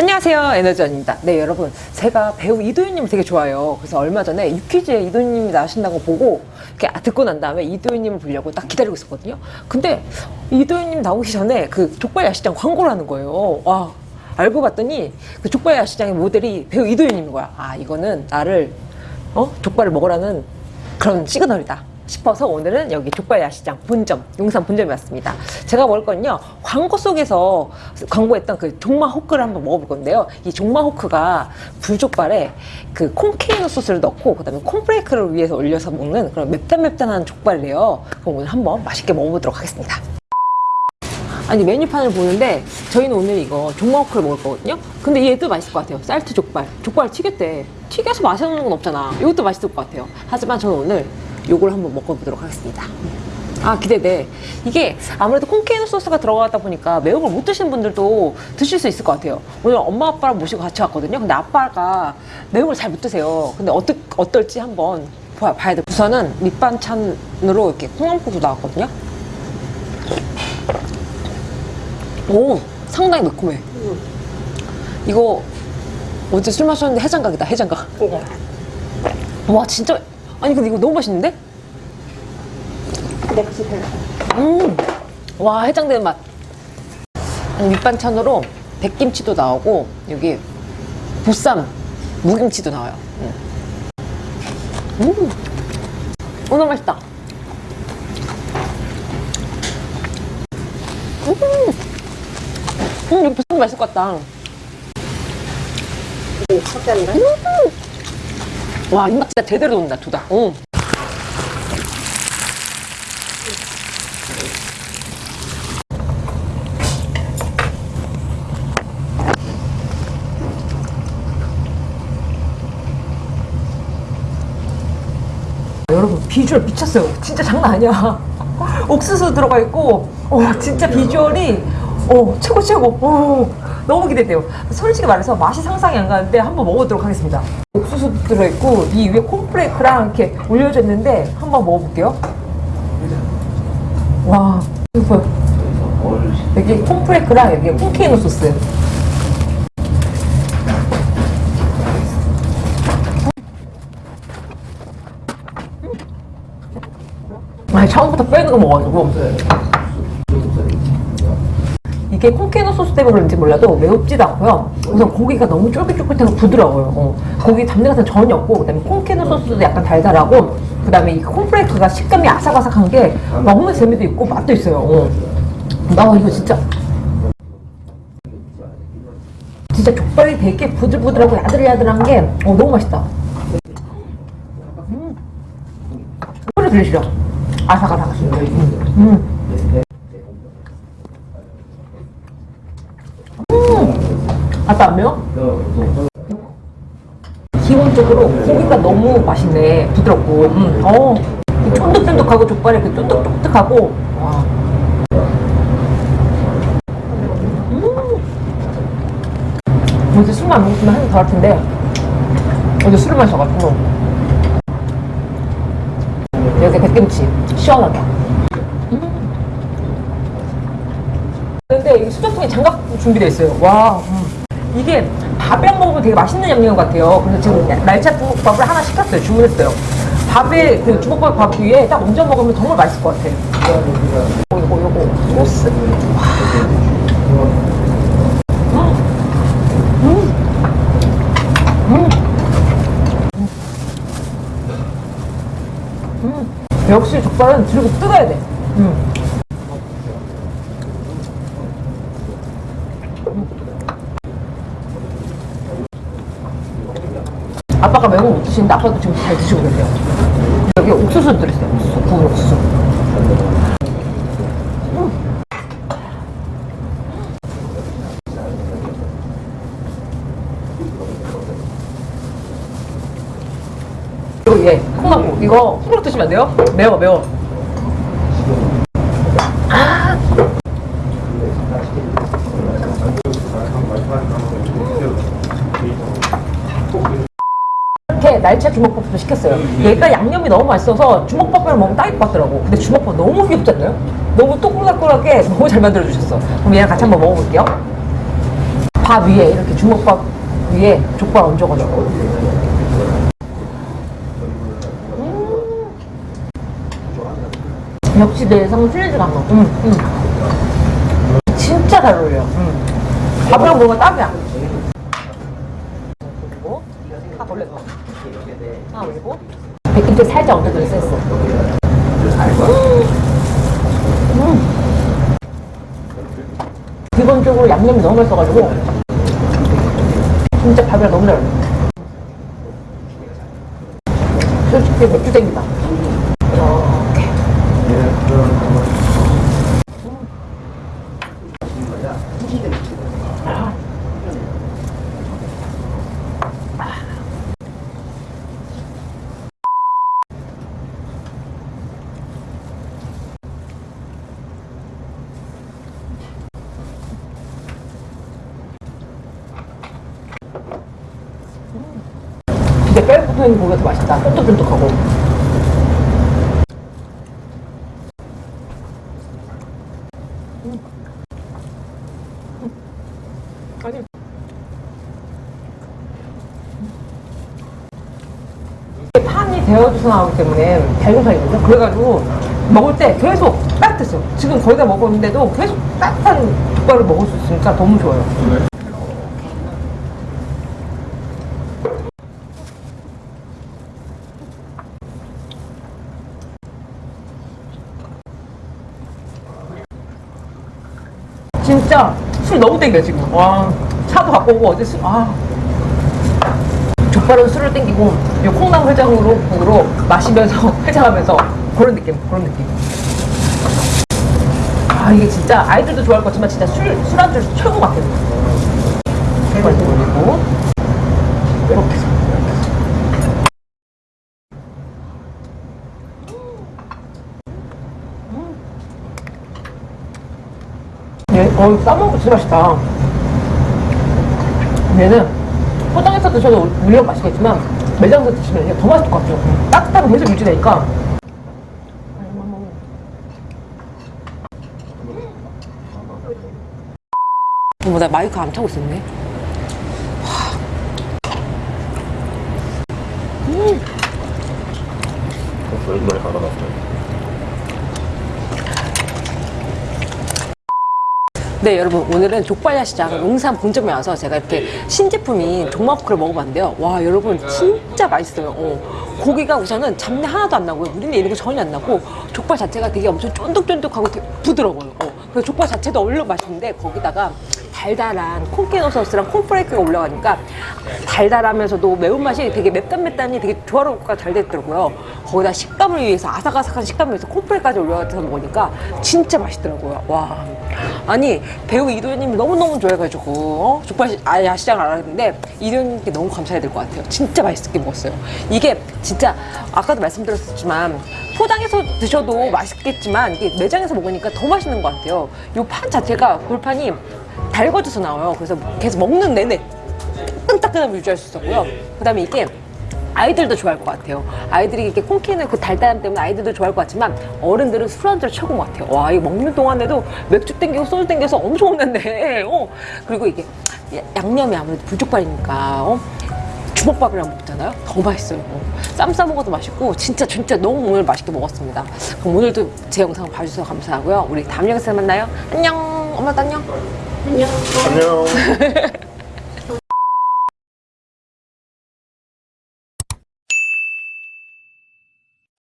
안녕하세요 에너지원입니다. 네 여러분 제가 배우 이도현님을 되게 좋아해요. 그래서 얼마 전에 유퀴즈에 이도현님이 나오신다고 보고 이렇게 아, 듣고 난 다음에 이도현님을 보려고 딱 기다리고 있었거든요. 근데 이도현님 나오기 전에 그 족발 야시장 광고를 하는 거예요. 와 알고 봤더니 그 족발 야시장의 모델이 배우 이도현님인 거야. 아 이거는 나를 어? 족발을 먹으라는 그런 시그널이다 싶어서 오늘은 여기 족발 야시장 본점 용산 본점에 왔습니다. 제가 먹을 건요 광고 속에서 광고했던 그 종마 호크를 한번 먹어볼 건데요. 이 종마 호크가 불족발에 그 콩케이노 소스를 넣고 그 다음에 콘프레이크를 위해서 올려서 먹는 그런 맵단맵단한 족발이래요. 그럼 오늘 한번 맛있게 먹어보도록 하겠습니다. 아니 메뉴판을 보는데 저희는 오늘 이거 종마호크를 먹을 거거든요. 근데 얘도 맛있을 것 같아요. 쌀트 족발. 족발 튀겼대. 튀겨서 맛있는 건 없잖아. 이것도 맛있을 것 같아요. 하지만 저는 오늘 요걸 한번 먹어보도록 하겠습니다. 아 기대돼. 이게 아무래도 콩케이노 소스가 들어가다 보니까 매운 걸 못 드시는 분들도 드실 수 있을 것 같아요. 오늘 엄마 아빠랑 모시고 같이 왔거든요. 근데 아빠가 매운 걸 잘 못 드세요. 근데 어떠, 어떨지 한번 봐, 봐야 돼. 우선은 밑반찬으로 이렇게 콩나물국도 나왔거든요. 오 상당히 매콤해. 이거 어제 술 마셨는데 해장각이다 해장각. 와 진짜 아니 근데 이거 너무 맛있는데? 음, 와 해장되는 맛 밑반찬으로 백김치도 나오고 여기 보쌈 무김치도 나와요 음, 음. 오, 너무 맛있다 음. 음, 여기 보쌈도 맛있을 것 같다. 삭자인가? 음. 와, 입맛 진짜 제대로 돈다, 두다. 응. 여러분, 비주얼 미쳤어요. 진짜 장난 아니야. 옥수수 들어가 있고, 어, 진짜 비주얼이 어, 최고 최고. 어, 너무 기대돼요. 솔직히 말해서 맛이 상상이 안 가는데 한번 먹어보도록 하겠습니다. 옥수수 들어있고 이 위에 콘프레이크랑 이렇게 올려져 있는데 한번 먹어볼게요. 와, 이거 여기 콘프레이크랑 여기 콩케이노 소스. 아니 처음부터 빼는 거 먹어가지고 이게 콩케이노 소스 때문에 그런지 몰라도 매웁지도 않고요 우선 고기가 너무 쫄깃쫄깃하고 부드러워요 어. 고기 잡내가은 전혀 없고 그 다음에 콩케이노 소스도 약간 달달하고 그 다음에 이 콘프레이크가 식감이 아삭아삭한 게 먹는 재미도 있고 맛도 있어요 어. 나 이거 진짜 진짜 족발이 되게 부들부들하고 야들야들한 게 어, 너무 맛있다 음. 소리 들리시죠? 아삭아삭 음. 음. 안 매워? 기본적으로 고기가 너무 맛있네 부드럽고 음. 어 쫀득쫀득하고 족발이 그 쫀득쫀득하고 와. 음. 어제 술만 먹으면 한더 할 텐데 어제 술을 마셔가지고 여기 백김치 시원하게 음. 근데 이 수저통에 장갑 준비되어 있어요 와 음. 이게 밥이랑 먹으면 되게 맛있는 양념 같아요. 그래서 지금 날짜 주먹밥을 하나 시켰어요. 주문했어요. 밥에 그 주먹밥 밥 위에 딱 얹어 먹으면 정말 맛있을 것 같아요. 이거 이거 이거 소스. 와. 음. 음. 음. 역시 족발은 들고 뜯어야 돼. 음. 아빠가 매운 거못 드시는데 아빠도 지금 잘 드시고 계세요. 여기 옥수수 들었어요. 옥수수, 구운 옥수수. 음. 그리고 얘 콩나물 이거 후루룩 드시면 안 돼요? 매워 매워. 아. 날짜 주먹밥도 시켰어요. 얘가 양념이 너무 맛있어서 주먹밥을 먹으면 딱일 것 같더라고. 근데 주먹밥 너무 귀엽지 않나요? 너무 또꾸락꾸락하게 너무 잘 만들어 주셨어. 그럼 얘랑 같이 한번 먹어볼게요. 밥 위에 이렇게 주먹밥 위에 족발 얹어가지고 음. 역시 내 성은 틀리지가 않아 음, 음. 진짜 잘 어울려 음. 밥이랑 먹으면 딱이야 그리고 다 올려서 하나 올리고 백김치 살짝 얹어도 있어? 기본적으로 양념이 너무 맛있어가지고 진짜 밥이랑 너무 잘 어울려 솔직히 맥주 땡기다 이렇게 진짜 뼈에 붙어있는 고기가 더 맛있다. 쫀득쫀득하고. 아니 이게 판이 데워져서 나오기 때문에 달걀살이거든요. 그래가지고 먹을 때 계속 따뜻했어 지금 거의 다 먹었는데도 계속 따뜻한 족발을 먹을 수 있으니까 너무 좋아요 진짜 술 너무 땡겨 지금. 와 차도 갖고 오고 어제 술아. 족발은 술을 땡기고 요 콩나물 회장으로 으로 마시면서 회장하면서 그런 느낌 그런 느낌. 아 이게 진짜 아이들도 좋아할 것 같지만 진짜 술 술안주 최고 같아요. 족발 좀 올리고 이렇게 해서 이렇게 해서 얘, 어, 싸먹은 거 진짜 맛있다. 얘는 포장해서 드셔도 물론 맛있겠지만 매장에서 드시면 더 맛있을 것 같아요. 따뜻함이 계속 유지되니까. 어머, 나 마이크 안 타고 있었네. 얼마에 갈아놨어요? 네 여러분. 오늘은 족발야 시장 용산 본점에 와서 제가 이렇게 신제품인 종마포크를 먹어봤는데요. 와 여러분. 진짜 맛있어요. 어. 고기가 우선은 잡내 하나도 안 나고요. 우리는 이런 거 전혀 안 나고 족발 자체가 되게 엄청 쫀득쫀득하고 되게 부드러워요. 어. 그래서 족발 자체도 얼른 맛있는데 거기다가 달달한 콘깨너 소스랑 콘프레이크가 올라가니까 달달하면서도 매운맛이 되게 맵단맵단이 되게 조화롭고 잘 됐더라고요. 거기다 식감을 위해서 아삭아삭한 식감을 위해서 콘프레이크까지 올려서 먹으니까 진짜 맛있더라고요. 와. 아니 배우 이도현님을 너무너무 좋아해가지고 어? 족발 시- 아, 야시장을 알았는데 이도현님께 너무 감사해야 될 것 같아요. 진짜 맛있게 먹었어요. 이게 진짜 아까도 말씀드렸지만 포장해서 드셔도 맛있겠지만 이게 매장에서 먹으니까 더 맛있는 것 같아요. 이 판 자체가 돌판이 달궈져서 나와요 그래서 계속 먹는 내내 뜨끈따끈함을 유지할 수 있었고요 그 다음에 이게 아이들도 좋아할 것 같아요. 아이들이 이렇게 콩키는 그 달달함 때문에 아이들도 좋아할 것 같지만 어른들은 술안주를 최고인 것 같아요. 와, 이거 먹는 동안에도 맥주 땡기고 소주 땡겨서 엄청 먹는데, 어. 그리고 이게 야- 양념이 아무래도 불족발이니까, 어. 주먹밥이랑 먹잖아요. 더 맛있어요. 어. 쌈싸 먹어도 맛있고 진짜 진짜 너무 오늘 맛있게 먹었습니다. 그럼 오늘도 제 영상 봐주셔서 감사하고요. 우리 다음 영상에 만나요. 안녕. 엄마도 안녕. 안녕